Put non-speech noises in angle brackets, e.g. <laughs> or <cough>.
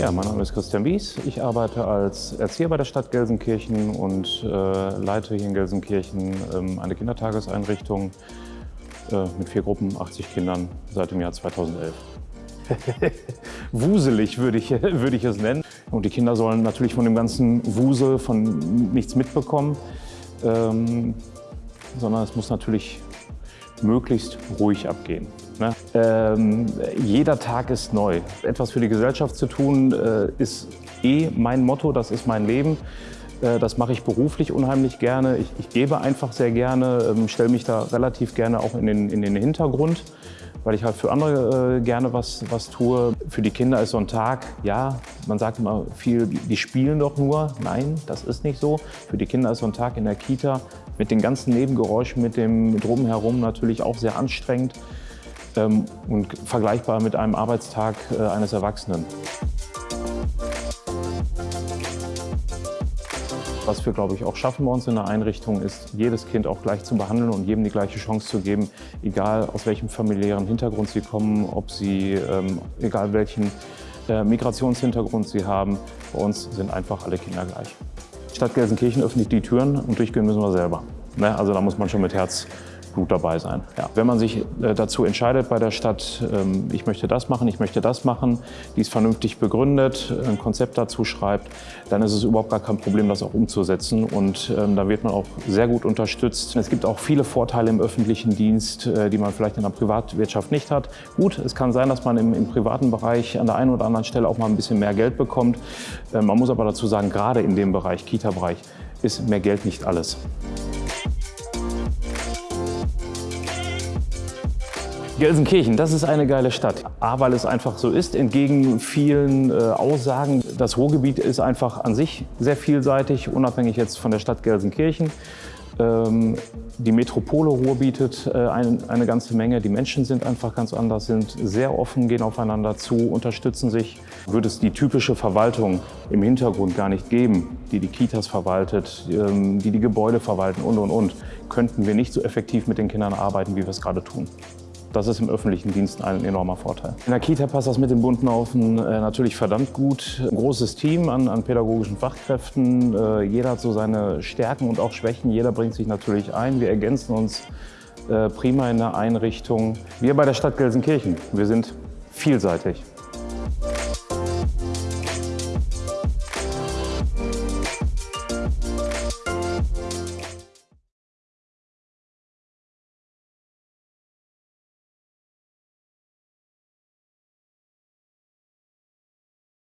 Ja, mein Name ist Christian Wies. Ich arbeite als Erzieher bei der Stadt Gelsenkirchen und äh, leite hier in Gelsenkirchen ähm, eine Kindertageseinrichtung äh, mit vier Gruppen, 80 Kindern seit dem Jahr 2011. <laughs> Wuselig würde ich, <laughs> würde ich es nennen. Und die Kinder sollen natürlich von dem ganzen Wusel, von nichts mitbekommen, ähm, sondern es muss natürlich möglichst ruhig abgehen. Ne? Ähm, jeder Tag ist neu. Etwas für die Gesellschaft zu tun, äh, ist eh mein Motto, das ist mein Leben. Äh, das mache ich beruflich unheimlich gerne. Ich, ich gebe einfach sehr gerne, ähm, stelle mich da relativ gerne auch in den, in den Hintergrund, weil ich halt für andere äh, gerne was, was tue. Für die Kinder ist so ein Tag, ja, man sagt immer viel, die spielen doch nur. Nein, das ist nicht so. Für die Kinder ist so ein Tag in der Kita mit den ganzen Nebengeräuschen, mit dem Drumherum natürlich auch sehr anstrengend ähm, und vergleichbar mit einem Arbeitstag äh, eines Erwachsenen. Was wir, glaube ich, auch schaffen bei uns in der Einrichtung, ist, jedes Kind auch gleich zu behandeln und jedem die gleiche Chance zu geben, egal aus welchem familiären Hintergrund sie kommen, ob sie, ähm, egal welchen äh, Migrationshintergrund sie haben. Bei uns sind einfach alle Kinder gleich. Stadt Gelsenkirchen öffnet die Türen und durchgehen müssen wir selber. Ne? Also da muss man schon mit Herz Blut dabei sein. Ja. Wenn man sich äh, dazu entscheidet bei der Stadt, ähm, ich möchte das machen, ich möchte das machen, dies vernünftig begründet, ein Konzept dazu schreibt, dann ist es überhaupt gar kein Problem, das auch umzusetzen. Und ähm, da wird man auch sehr gut unterstützt. Es gibt auch viele Vorteile im öffentlichen Dienst, äh, die man vielleicht in der Privatwirtschaft nicht hat. Gut, es kann sein, dass man im, im privaten Bereich an der einen oder anderen Stelle auch mal ein bisschen mehr Geld bekommt. Äh, man muss aber dazu sagen, gerade in dem Bereich, Kita-Bereich, ist mehr Geld nicht alles. Gelsenkirchen, das ist eine geile Stadt. A, weil es einfach so ist, entgegen vielen äh, Aussagen. Das Ruhrgebiet ist einfach an sich sehr vielseitig, unabhängig jetzt von der Stadt Gelsenkirchen. Ähm, die Metropole Ruhr bietet äh, ein, eine ganze Menge. Die Menschen sind einfach ganz anders, sind sehr offen, gehen aufeinander zu, unterstützen sich. Würde es die typische Verwaltung im Hintergrund gar nicht geben, die die Kitas verwaltet, ähm, die die Gebäude verwalten und, und, und, könnten wir nicht so effektiv mit den Kindern arbeiten, wie wir es gerade tun. Das ist im öffentlichen Dienst ein enormer Vorteil. In der Kita passt das mit den bunten Haufen äh, natürlich verdammt gut. Ein großes Team an, an pädagogischen Fachkräften. Äh, jeder hat so seine Stärken und auch Schwächen. Jeder bringt sich natürlich ein. Wir ergänzen uns äh, prima in der Einrichtung. Wir bei der Stadt Gelsenkirchen, wir sind vielseitig.